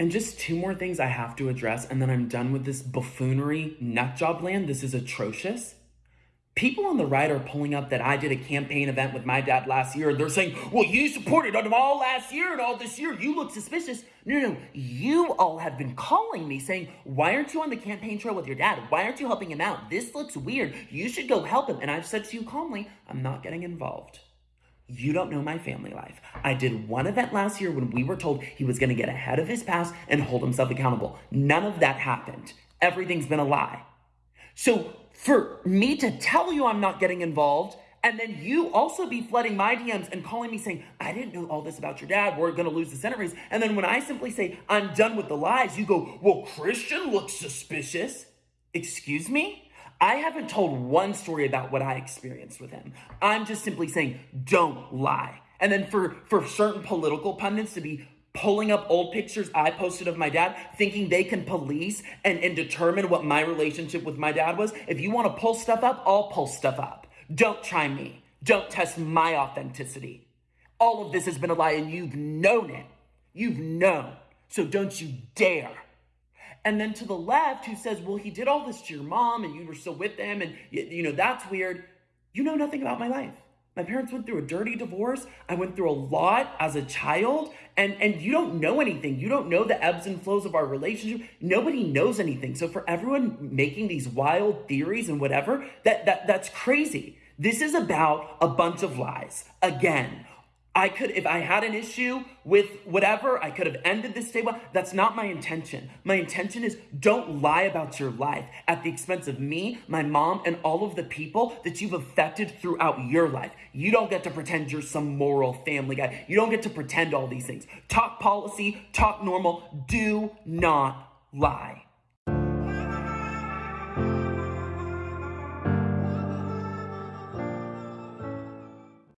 And just two more things I have to address, and then I'm done with this buffoonery nut job land. This is atrocious. People on the right are pulling up that I did a campaign event with my dad last year, and they're saying, well, you supported them all last year and all this year. You look suspicious. No, no, you all have been calling me saying, why aren't you on the campaign trail with your dad? Why aren't you helping him out? This looks weird. You should go help him. And I've said to you calmly, I'm not getting involved. You don't know my family life. I did one event last year when we were told he was going to get ahead of his past and hold himself accountable. None of that happened. Everything's been a lie. So for me to tell you I'm not getting involved, and then you also be flooding my DMs and calling me saying, I didn't know all this about your dad. We're going to lose the Senate race. And then when I simply say, I'm done with the lies, you go, well, Christian looks suspicious. Excuse me? I haven't told one story about what I experienced with him. I'm just simply saying, don't lie. And then for, for certain political pundits to be pulling up old pictures I posted of my dad, thinking they can police and, and determine what my relationship with my dad was. If you want to pull stuff up, I'll pull stuff up. Don't try me. Don't test my authenticity. All of this has been a lie and you've known it. You've known. So don't you dare. And then to the left, who says, well, he did all this to your mom and you were still with them and, you know, that's weird. You know nothing about my life. My parents went through a dirty divorce. I went through a lot as a child, and, and you don't know anything. You don't know the ebbs and flows of our relationship. Nobody knows anything. So for everyone making these wild theories and whatever, that, that that's crazy. This is about a bunch of lies. Again, I could, if I had an issue with whatever, I could have ended this day. That's not my intention. My intention is don't lie about your life at the expense of me, my mom, and all of the people that you've affected throughout your life. You don't get to pretend you're some moral family guy. You don't get to pretend all these things. Talk policy, talk normal. Do not lie.